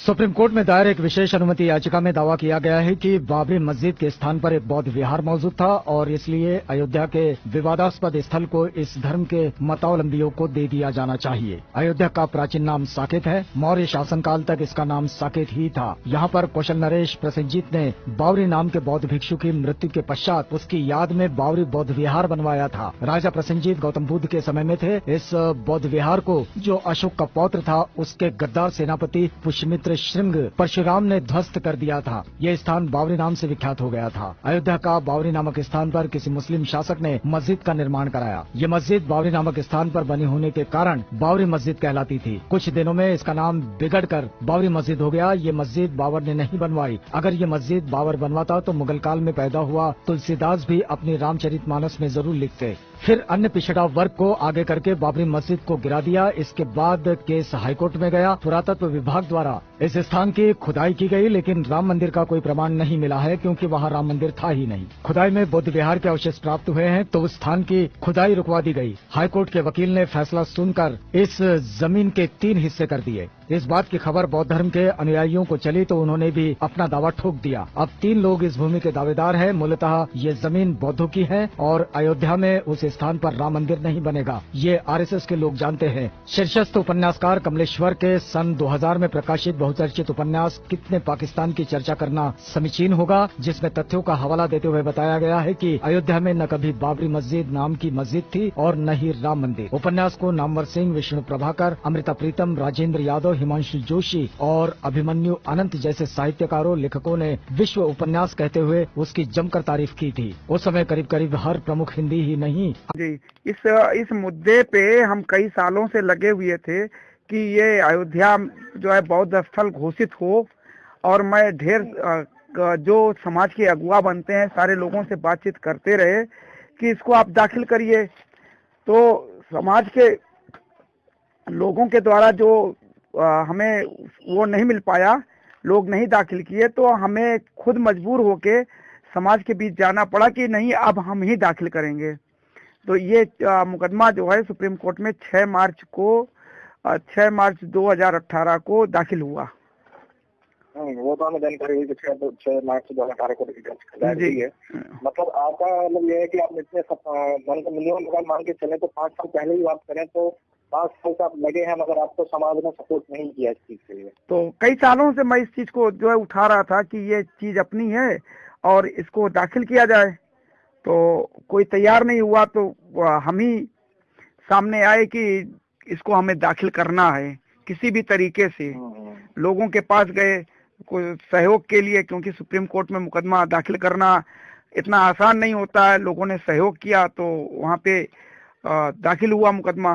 Supreme court में दायर एक विशेष अनुमति याचिका में दावा किया गया है कि बाबरी मस्जिद के स्थान पर एक बौद्ध विहार मौजूद था और इसलिए अयोध्या के विवादास्पद स्थल को इस धर्म के मतावलंबियों को दे दिया जाना चाहिए। अयोध्या का प्राचीन नाम साकेत है। मौर्य शासनकाल तक इसका नाम साकेत ही था। यहाँ पर कौशल नरेश प्रसन्नजीत ने बावरी नाम के बौद्ध भिक्षु की मृत्यु के पश्चात उसकी याद में बावरी बौद्ध विहार बनवाया था। राजा प्रसन्नजीत गौतम बुद्ध के समय में थे। इस बौद्ध विहार को जो अशोक का पौत्र था, उसके गद्दार सेनापति पुष्यमित्र श्रृंग परशुराम ने ध्वस्त कर दिया था। यह स्थान बावरी नाम से विख्यात हो गया था। अयोध्या का बावरी नामक स्थान पर किसी मुस्लिम शासक ने मस्जिद का निर्माण कराया। ये मस्जिद बावरी नामक स्थान पर बनी होने के कारण बावरी मस्जिद कहलाती थी। कुछ दिनों में इसका नाम बिगड़ कर बावरी मस्जिद हो गया। ये मस्जिद बाबर ने नहीं बनवाई। अगर ये मस्जिद बाबर बनवाता तो मुगल काल में पैदा हुआ तुलसीदास भी अपनी रामचरित मानस में ज़रूर लिखते। फिर अन्य पिछड़ा वर्ग को आगे करके बाबरी मस्जिद को गिरा दिया। इसके बाद केस हाईकोर्ट में गया। पुरातत्व विभाग द्वारा इस स्थान की खुदाई की गई, लेकिन राम मंदिर का कोई प्रमाण नहीं मिला है, क्योंकि वहाँ राम मंदिर था ही नहीं। खुदाई में बुद्ध विहार के अवशेष प्राप्त हुए हैं तो उस स्थान की खुदाई रुकवा दी गई। हाईकोर्ट के वकील ने फैसला सुनकर इस ज़मीन के तीन हिस्से कर दिए। इस बात की खबर बौद्ध धर्म के अनुयायियों को चली तो उन्होंने भी अपना दावा ठोक दिया। अब तीन लोग इस भूमि के दावेदार हैं। मूलतः ये ज़मीन बौद्धों की है और अयोध्या में उस स्थान पर राम मंदिर नहीं बनेगा। ये आरएसएस के लोग जानते हैं। शीर्षस्थ उपन्यासकार कमलेश्वर के सन 2000 में प्रकाशित बहुचर्चित उपन्यास कितने पाकिस्तान की चर्चा करना समीचीन होगा, जिसमें तथ्यों का हवाला देते हुए बताया गया है कि अयोध्या में न कभी बाबरी मस्जिद नाम की मस्जिद थी और न ही राम मंदिर। उपन्यास को नामवर सिंह, विष्णु प्रभाकर, अमृता प्रीतम, राजेंद्र यादव हिमांशु जोशी और अभिमन्यु अनंत जैसे साहित्यकारों लेखकों ने विश्व उपन्यास कहते हुए उसकी जमकर तारीफ़ की थी। उस समय करीब करीब हर प्रमुख हिंदी ही नहीं। जी इस इस मुद्दे पे हम कई सालों से लगे हुए थे कि ये अयोध्या जो है बौद्ध स्थल घोषित हो और मैं ढेर जो। समाज के अगुआ बनते हैं सारे लोगों से बातचीत करते रहे कि इसको आप दाखिल करिए। तो समाज के लोगों के द्वारा जो हमें वो नहीं मिल पाया लोग नहीं दाखिल किए तो हमें खुद मजबूर होके समाज के बीच जाना पड़ा कि नहीं अब हम ही दाखिल करेंगे। तो ये मुकदमा जो है सुप्रीम कोर्ट में 6 मार्च को 6 मार्च 2018 को दाखिल हुआ। वो तो हमें जानकारी हुई छह मार्च दो हज़ार अठारह को है। मतलब आपका मतलब ये है कि आप इतने मान के चले तो पाँच साल पहले ही बात करें तो पाँच साल से आप लगे हैं मगर आपको समाज ने सपोर्ट नहीं किया इस चीज़ के लिए। तो कई सालों से मैं इस चीज़ को जो है उठा रहा था कि ये चीज़ अपनी है और इसको दाखिल किया जाए। तो कोई तैयार नहीं हुआ तो हम ही सामने आए कि इसको हमें दाखिल करना है किसी भी तरीके से। लोगों के पास गए सहयोग के लिए क्योंकि सुप्रीम कोर्ट में मुकदमा दाखिल करना इतना आसान नहीं होता है लोगों ने सहयोग किया तो वहाँ पे दाखिल हुआ मुकदमा।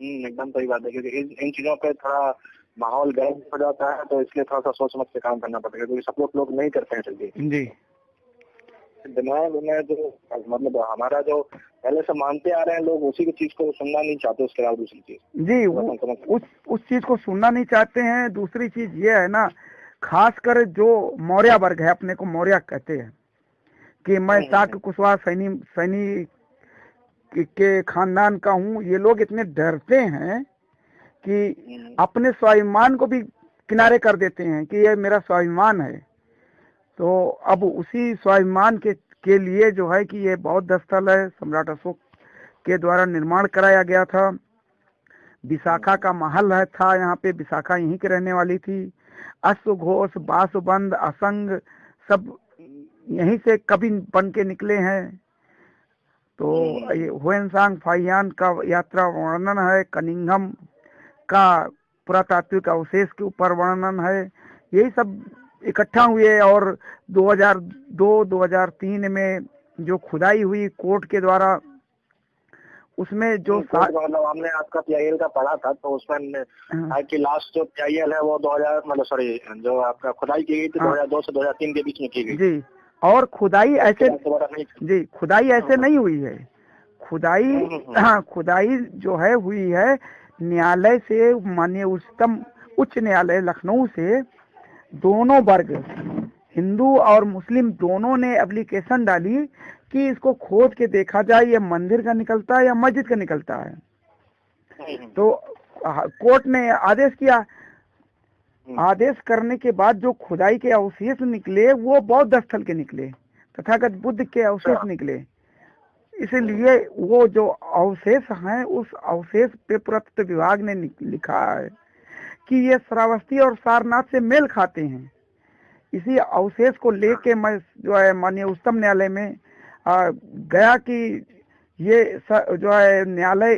एकदम सही बात है क्योंकि इन चीज़ों पे थोड़ा माहौल गर्म हो जाता है तो इसलिए थोड़ा सा सोच समझ के काम करना पड़ेगा क्योंकि सब लोग लोग नहीं करते हैं जल्दी। जी। दिमाग में जो मतलब हमारा जो पहले से मानते आ रहे हैं लोग उसी की चीज़ को सुनना नहीं चाहते उसके अलावा दूसरी चीज़। जी उस उस चीज़ को सुनना नहीं चाहते हैं। दूसरी चीज़ ये है ना खासकर जो मौर्य वर्ग है अपने को मौर्य कहते हैं कि मैं हम्म, साक हम्म। कुशवाहा सैनी सैनी के खानदान का हूँ ये लोग इतने डरते हैं कि हम्म। अपने स्वाभिमान को भी किनारे कर देते हैं कि ये मेरा स्वाभिमान है। तो अब उसी स्वाभिमान के के लिए जो है कि ये बौद्ध स्थल है सम्राट अशोक के द्वारा निर्माण कराया गया था। विशाखा का महल है था यहाँ पे विशाखा यहीं के रहने वाली थी। अश्व घोष बासुबंद असंग सब यहीं से कभी बन के निकले हैं। तो ये हुएनसांग फाइयान का यात्रा वर्णन है कनिंगम का पुरातात्विक अवशेष के ऊपर वर्णन है यही सब इकट्ठा हुए और 2002-2003 में जो खुदाई हुई कोर्ट के द्वारा उसमें जो मतलब हमने आपका पीआईएल का पढ़ा था तो उसमें हाँ। कि लास्ट जो पीआईएल है वो 2000 मतलब सॉरी जो आपका खुदाई की गई थी हाँ। 2002 से 2003 के बीच में की गई जी और खुदाई ऐसे जी खुदाई ऐसे नहीं हुई है खुदाई हम्म। हाँ खुदाई जो है हुई है न्यायालय से माननीय उच्चतम उच्च न्यायालय लखनऊ से दोनों वर्ग हिंदू और मुस्लिम दोनों ने एप्लीकेशन डाली कि इसको खोद के देखा जाए ये मंदिर का निकलता है या मस्जिद का निकलता है तो कोर्ट ने आदेश किया। आदेश करने के बाद जो खुदाई के अवशेष निकले वो बौद्ध स्थल के निकले तथागत बुद्ध के अवशेष अच्छा। निकले। इसलिए वो जो अवशेष हैं उस अवशेष पे पुरातत्व विभाग ने लिखा है कि ये श्रावस्ती और सारनाथ से मेल खाते हैं। इसी अवशेष को लेके मैं जो है माननीय उच्चतम न्यायालय में आ, गया कि ये जो है न्यायालय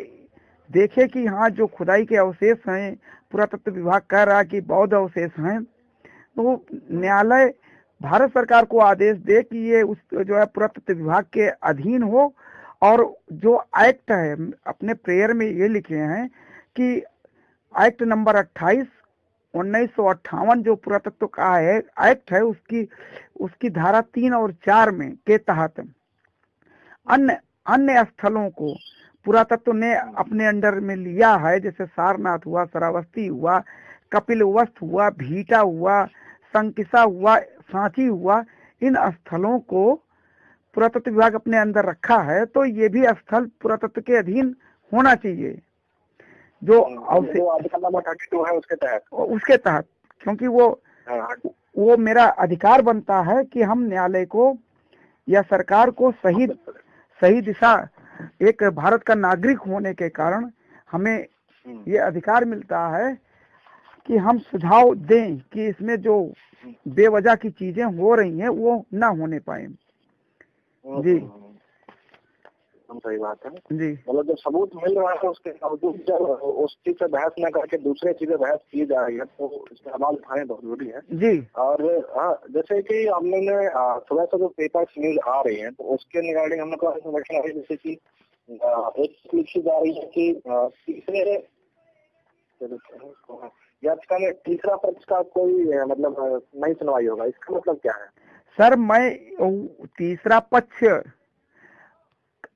देखे कि हाँ जो खुदाई के अवशेष हैं, पुरातत्व विभाग कह रहा कि बौद्ध अवशेष हैं। तो न्यायालय, भारत सरकार को आदेश दे कि ये उस जो है पुरातत्व विभाग के अधीन हो और जो एक्ट है, अपने प्रेयर में ये लिखे हैं कि एक्ट नंबर 28 उन्नीस जो पुरातत्व का है एक्ट है उसकी उसकी धारा तीन और चार में के तहत अन्य अन्य स्थलों को पुरातत्व ने अपने अंडर में लिया है जैसे सारनाथ हुआ श्रावस्ती हुआ कपिल वस्त हुआ भीटा हुआ संकिसा हुआ सांची हुआ इन स्थलों को पुरातत्व विभाग अपने अंदर रखा है तो ये भी स्थल पुरातत्व के अधीन होना चाहिए जो टू है उसके तहत। उसके तहत क्योंकि वो हाँ, वो मेरा अधिकार बनता है कि हम न्यायालय को या सरकार को सही सही दिशा एक भारत का नागरिक होने के कारण हमें हम्म, ये अधिकार मिलता है कि हम सुझाव दें कि इसमें जो बेवजह की चीज़ें हो रही हैं वो ना होने पाए। हम्म, जी। हम सही बात है। जी। मतलब जब सबूत मिल रहा है उसके बावजूद जब उस चीज़ से बहस न करके दूसरे चीज़ें बहस की जा रही है तो इसमें सवाल उठाने बहुत ज़रूरी है। जी। और हाँ जैसे कि हम लोग ने सुबह से जो पेपर न्यूज़ आ रही है तो उसके रिगार्डिंग हम लोग को इन्फॉर्मेशन आ रही है जैसे की एक लिखी जा रही है की तीसरे याचिका में तीसरा पक्ष का कोई मतलब नहीं सुनवाई होगा इसका मतलब क्या है? सर मैं तीसरा पक्ष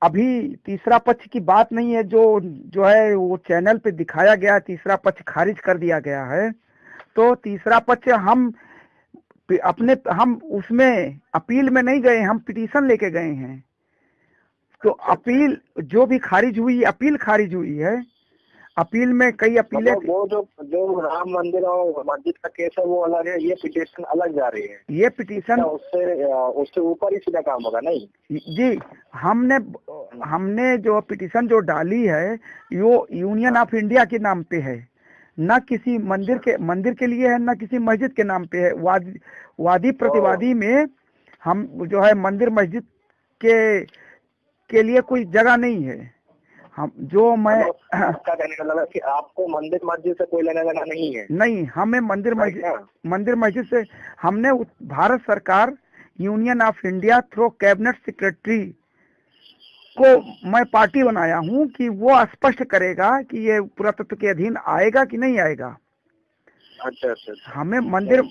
अभी तीसरा पक्ष की बात नहीं है, जो जो है, वो चैनल पे दिखाया गया तीसरा पक्ष खारिज कर दिया गया है। तो तीसरा पक्ष हम अपने, हम उसमें अपील में नहीं गए, हम पिटीशन लेके गए हैं। तो अपील, जो भी खारिज हुई, अपील खारिज हुई है अपील में कई अपीलें मतलब वो जो जो राम मंदिर और मस्जिद का केस है वो अलग है ये पिटिशन अलग जा रही है। ये पिटीशन क्या उससे उससे ऊपर ही सीधा काम होगा नहीं? जी हमने हमने जो पिटीशन जो डाली है वो यूनियन ऑफ़ इंडिया के नाम पे है। न किसी मंदिर के मंदिर के लिए है न किसी मस्जिद के नाम पे है। वादी वादी प्रतिवादी में हम जो है मंदिर मस्जिद के के लिए कोई जगह नहीं है। हम जो मैं मतलब कहने का मतलब है कि आपको मंदिर मस्जिद से कोई लेना देना नहीं है? नहीं हमें मंदिर मस्जिद। मंदिर मस्जिद से हमने भारत सरकार Union of India through cabinet secretary को मैं पार्टी बनाया हूँ कि वो स्पष्ट करेगा कि ये पुरातत्व के अधीन आएगा कि नहीं आएगा। अच्छा अच्छा अच्छा। हमें मंदिर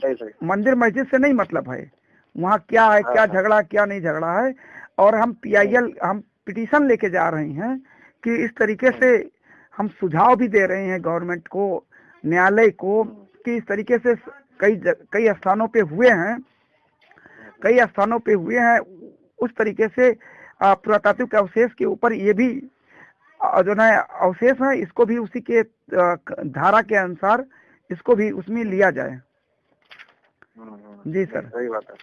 मंदिर मस्जिद से नहीं मतलब है। वहाँ क्या है क्या हाँ। झगड़ा क्या नहीं झगड़ा है। और हम पीआईएल हम पिटीशन लेके जा रहे हैं कि इस तरीके से हम सुझाव भी दे रहे हैं गवर्नमेंट को न्यायालय को कि इस तरीके से कई कई स्थानों पे हुए हैं कई स्थानों पे हुए हैं उस तरीके से पुरातात्विक अवशेष के ऊपर ये भी जो है अवशेष है इसको भी उसी के धारा के अनुसार इसको भी उसमें लिया जाए। जी सर। सही बात है।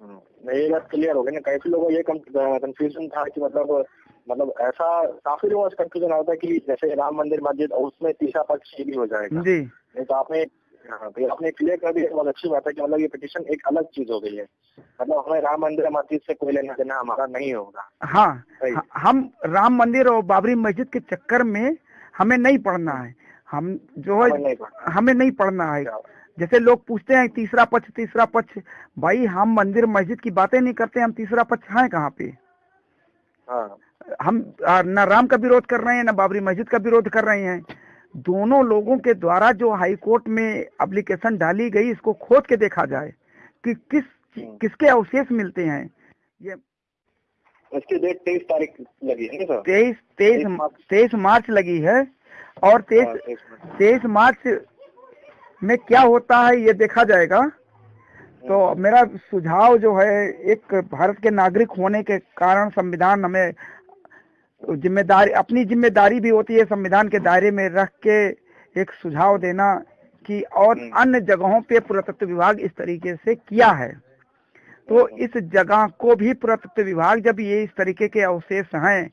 हम्म, नहीं, ये बात क्लियर हो गई ना। काफ़ी लोगों ये कंफ्यूजन था कि मतलब मतलब ऐसा काफ़ी लोगों को कंफ्यूजन होता है कि जैसे राम मंदिर मस्जिद और उसमें तीसरा पक्ष ये भी हो जाएगा। जी। नहीं तो आपने हाँ तो आपने क्लियर कर दिया। बहुत अच्छी बात है कि मतलब ये पिटिशन एक अलग चीज़ हो गई है। मतलब हमें राम मंदिर मस्जिद से कोई लेना देना हमारा नहीं होगा। हाँ सही। हम राम मंदिर और बाबरी मस्जिद के चक्कर में हमें नहीं पढ़ना है। हम जो हमें है नहीं पढ़ना। हमें नहीं पढ़ना है। जैसे लोग पूछते हैं तीसरा पक्ष तीसरा पक्ष। भाई हम मंदिर मस्जिद की बातें नहीं करते हम तीसरा पक्ष हैं कहाँ पे? हाँ। हम न राम का विरोध कर रहे हैं न बाबरी मस्जिद का विरोध कर रहे हैं। दोनों लोगों के द्वारा जो हाई कोर्ट में एप्लीकेशन डाली गई इसको खोद के देखा जाए कि किस किसके अवशेष मिलते हैं। ये इसकी डेट तेईस तारीख लगी है सर? तेईस तेईस तेईस मार्च। लगी है और हाँ, तेईस तेईस तेईस मार्च में क्या होता है ये देखा जाएगा। तो मेरा सुझाव जो है एक भारत के नागरिक होने के कारण संविधान हमें ज़िम्मेदारी अपनी ज़िम्मेदारी भी होती है संविधान के दायरे में रख के एक सुझाव देना कि और हम्म। अन्य जगहों पे पुरातत्व विभाग इस तरीके से किया है तो हम्म। इस जगह को भी पुरातत्व विभाग जब ये इस तरीके के अवशेष हैं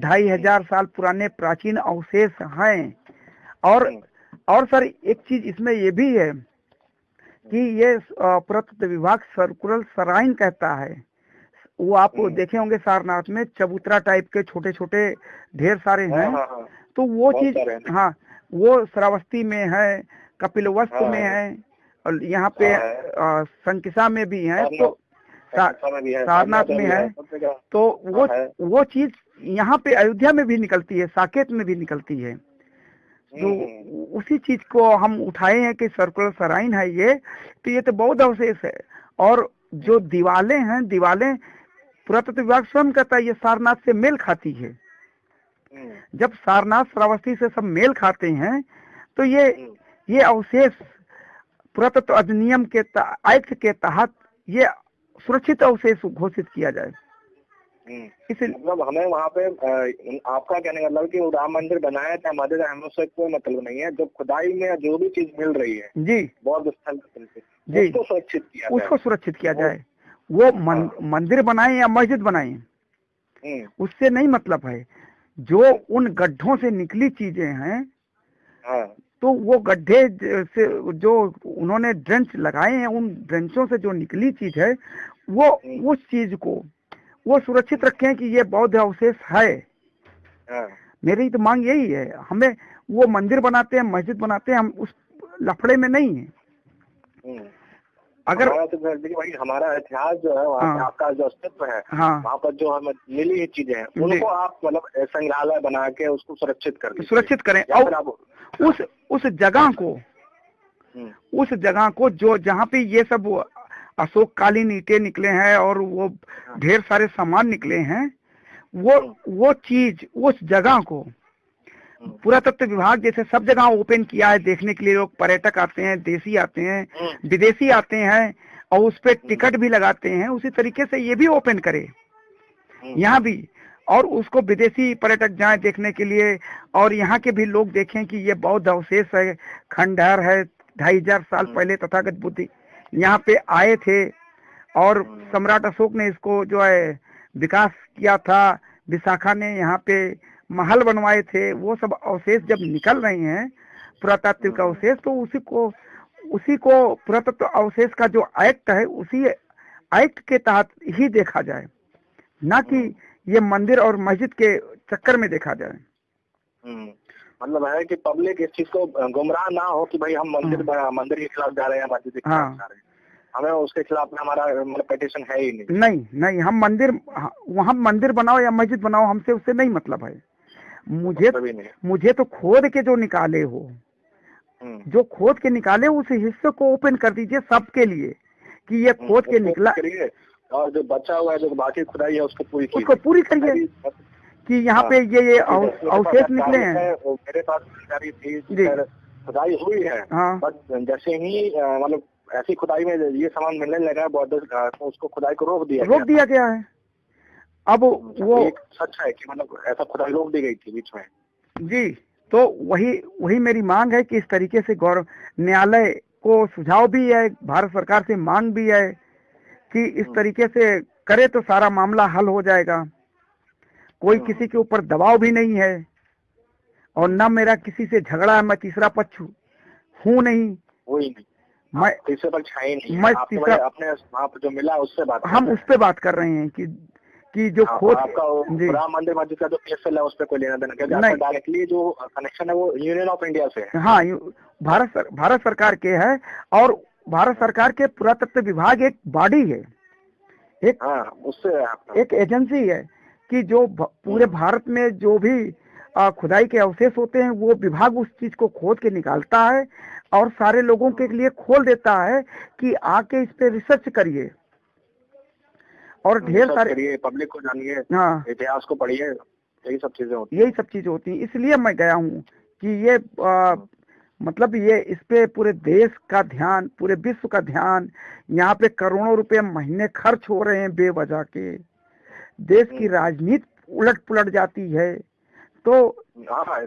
ढाई हज़ार साल पुराने प्राचीन अवशेष हैं और हम्म। और सर एक चीज़ इसमें ये भी है कि ये पुरातत्व विभाग सर्कुलर सराइन कहता है वो आप हम्म। देखे होंगे सारनाथ में चबूतरा टाइप के छोटे छोटे ढेर सारे हाँ, हैं हाँ, हाँ। तो वो चीज़ हाँ। वो श्रावस्ती में है कपिलवस्तु हाँ, में हाँ। और यहाँ पे संकिसा में भी है तो सारनाथ में है। तो वो वो चीज़ यहाँ पे अयोध्या में भी निकलती है साकेत में भी निकलती है। तो हम्म, उसी चीज़ को हम उठाए हैं कि सर्कुलर सराइन है ये तो ये तो बहुत अवशेष है। और जो दीवालें हैं दीवालें पुरातत्व विभाग स्वयं कहता है ये सारनाथ से मेल खाती है। हम्म, जब सारनाथ श्रावस्ती से सब मेल खाते हैं तो ये हम्म, ये अवशेष पुरातत्व अधिनियम के एक्ट के तहत ये सुरक्षित अवशेष घोषित किया जाए। हम्म। इसे मतलब हमें वहाँ पे आपका कहने का मतलब कि वो राम मंदिर बनाया था मस्जिद हम उससे कोई मतलब नहीं है। जो खुदाई में जो भी चीज़ मिल रही है जी। बौद्ध स्थल जी। उसको सुरक्षित किया उसको सुरक्षित किया जाए। वो मन, मंदिर बनाए या मस्जिद बनाए हम्म, उससे नहीं मतलब है। जो उन गड्ढों से निकली चीज़ें हैं हाँ। तो वो गड्ढे से जो उन्होंने ड्रेंच लगाए हैं उन ड्रेंचों से जो निकली चीज़ है वो हम्म। उस चीज़ को वो सुरक्षित रखें कि ये बौद्ध अवशेष है। हाँ। मेरी तो मांग यही है हमें वो मंदिर बनाते हैं मस्जिद बनाते हैं हम उस लफड़े में नहीं है। हम्म। अगर तो भाई हमारा इतिहास जो है वहाँ हाँ। आपका जो अस्तित्व है हाँ। वहाँ पर जो हमें मिली हुई चीज़ें हैं उनको आप मतलब संग्रहालय बना के उसको सुरक्षित कर सुरक्षित करें। और उस उस जगह को हम्म, उस जगह को जो जहाँ पे ये सब अशोक कालीन ईटे निकले हैं और वो ढेर सारे सामान निकले हैं वो वो चीज़ उस जगह को हम्म, पुरातत्व विभाग जैसे सब जगह ओपन किया है देखने के लिए लोग पर्यटक आते हैं देसी आते हैं हम्म, विदेशी आते हैं और उस पे टिकट भी लगाते हैं उसी तरीके से ये भी ओपन करे हम्म, यहाँ भी और उसको विदेशी पर्यटक जाए देखने के लिए और यहाँ के भी लोग देखें कि ये बौद्ध अवशेष है खंडहर है ढाई हज़ार साल हम्म। पहले तथागत बुद्धि यहाँ पे आए थे और। सम्राट अशोक ने इसको जो है विकास किया था विशाखा ने यहाँ पे महल बनवाए थे वो सब अवशेष जब निकल रहे हैं पुरातात्विक हम्म। अवशेष तो उसी को उसी को पुरातत्व अवशेष का जो एक्ट है उसी एक्ट के तहत ही देखा जाए। ना कि ये मंदिर और मस्जिद के चक्कर में देखा जाए। हम्म। मतलब है कि पब्लिक इस चीज़ को गुमराह ना हो कि भाई हम मंदिर मंदिर के खिलाफ जा रहे हैं मस्जिद के खिलाफ हाँ। जा रहे हैं। हमें उसके खिलाफ में हमारा मतलब पिटिशन है ही नहीं। नहीं नहीं हम मंदिर वहाँ मंदिर बनाओ या मस्जिद बनाओ हमसे उससे नहीं मतलब है। मुझे मुझे तो खोद के जो निकाले हो हम्म। जो खोद के निकाले उस हिस्से को ओपन कर दीजिए सबके लिए कि ये खोद के निकला और जो बचा हुआ है जो बाकी खुदाई है उसको पूरी उसको पूरी करिए। कि यहाँ पे ये ये पास अवशेष निकले हैं मेरे पास जानकारी थी। खुदाई हुई है हाँ। बट जैसे ही मतलब ऐसी खुदाई में ये सामान मिलने लगा है बॉर्डर उसको खुदाई को रोक दिया रोक दिया गया है। अब वो एक सच है कि मतलब ऐसा खुदाई रोक दी गई थी बीच में। जी तो वही वही मेरी मांग है कि इस तरीके से गौरव न्यायालय को सुझाव भी है भारत सरकार से मांग भी है कि इस तरीके से करे तो सारा मामला हल हो जाएगा। कोई हम्म। किसी के ऊपर दबाव भी नहीं है और न मेरा किसी से झगड़ा है मैं तीसरा पक्ष हूँ नहीं। वही नहीं। मैं तीसरे पर छाई नहीं। मैं तीसरा- अपने जो मिला उससे बात हम उस पे बात कर रहे हैं कि कि जो हैं। खोज आपका राम मंदिर मस्जिद का जो केस चल रहा है उस पर कोई लेना देना क्योंकि नहीं। डायरेक्टली जो कनेक्शन है वो यूनियन ऑफ़ इंडिया से है। हाँ भारत सर, भारत सरकार के है और भारत सरकार के पुरातत्व विभाग एक बॉडी है। एक हाँ उससे एक एजेंसी है कि जो पूरे भारत में जो भी खुदाई के अवशेष होते हैं वो विभाग उस चीज़ को खोद के निकालता है और सारे लोगों के लिए खोल देता है कि आके इस पे रिसर्च करिए। और ढेर सारे पब्लिक को जानिए हाँ। इतिहास को पढ़िए यही सब चीज़ें होती यही सब चीज़ें होती हैं। इसलिए मैं गया हूँ कि ये आ, मतलब ये इस पे पूरे देश का ध्यान पूरे विश्व का ध्यान यहाँ पे करोड़ों रुपए महीने खर्च हो रहे हैं बेवजह के। देश की हम्म। राजनीति उलट पुलट जाती है। तो हाँ हाँ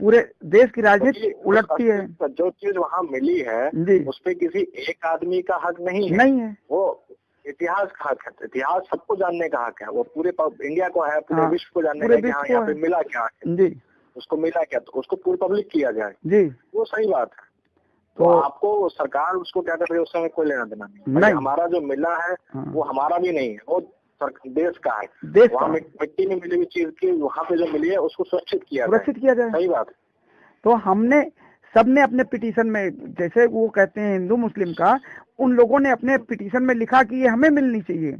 पूरे देश की राजनीति उलटती है। जो चीज़ वहाँ मिली है उस पे किसी एक आदमी का हक नहीं है। नहीं है। वो इतिहास का हक है इतिहास सबको जानने का हक है। वो पूरे इंडिया को है पूरे हाँ, विश्व को जानने का है हाँ को यहाँ पे मिला क्या है। जी। उसको मिला क्या तो उसको पूरी पब्लिक किया जाए। जी। वो सही बात है। तो, तो- आपको सरकार उसको क्या कर रही है उससे हमें कोई लेना देना नहीं नहीं। हमारा जो मिला है हाँ। वो हमारा भी नहीं है। वो देश का है। देश वहाँ मिट्टी में मिली हुई चीज़ की वहाँ पे जो मिली है उसको सुरक्षित किया सुरक्षित किया जाए। सही बात है। तो हमने सबने अपने पिटीशन में जैसे वो कहते हैं हिंदू मुस्लिम का उन लोगों ने अपने पिटीशन में लिखा कि ये हमें मिलनी चाहिए।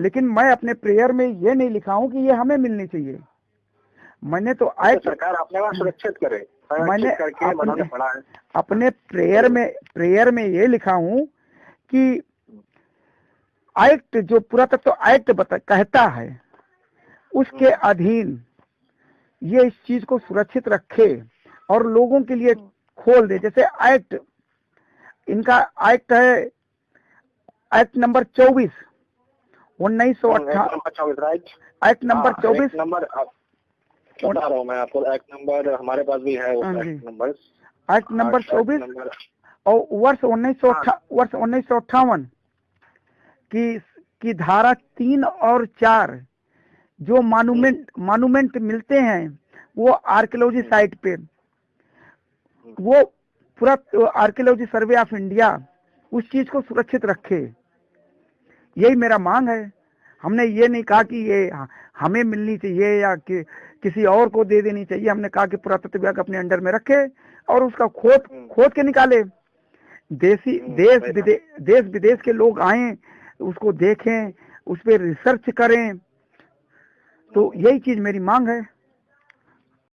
लेकिन मैं अपने प्रेयर में ये नहीं लिखा हूँ कि ये हमें मिलनी चाहिए। मैंने तो तो सरकार अपने सुरक्षित करे। मैंने करके अपने- अपने प्रेयर में प्रेयर में ये लिखा हूँ कि एक्ट जो पुरातत्व एक्ट बता कहता है उसके अधीन ये इस चीज़ को सुरक्षित रखे। और लोगों के लिए खोल दे। जैसे एक्ट इनका एक्ट है एक्ट नंबर चौबीस उन्नीस सौ राइट एक्ट नंबर हाँ, चौबीस। नंबर बता रहा हूँ मैं आपको एक्ट नंबर हमारे पास भी है हाँ। एक्ट नंबर एक्ट नंबर चौबीस और वर्ष उन्नीस सौ हाँ। वर्ष उन्नीस सौ अट्ठावन की की धारा तीन और चार जो मानूमेंट मानूमेंट मिलते हैं वो आर्कियोलॉजी साइट पे। वो पूरा आर्कियोलॉजी सर्वे ऑफ़ इंडिया उस चीज़ को सुरक्षित रखे। यही मेरा मांग है। हमने ये नहीं कहा कि ये हमें मिलनी चाहिए या कि किसी और को दे देनी चाहिए। हमने कहा कि पुरातत्व विभाग अपने अंडर में रखे और उसका खोद हम्म। खोद के निकाले। देसी हम्म, देश विदेश देश विदेश के लोग आए उसको देखें उस पर रिसर्च करें। तो यही चीज़ मेरी मांग है।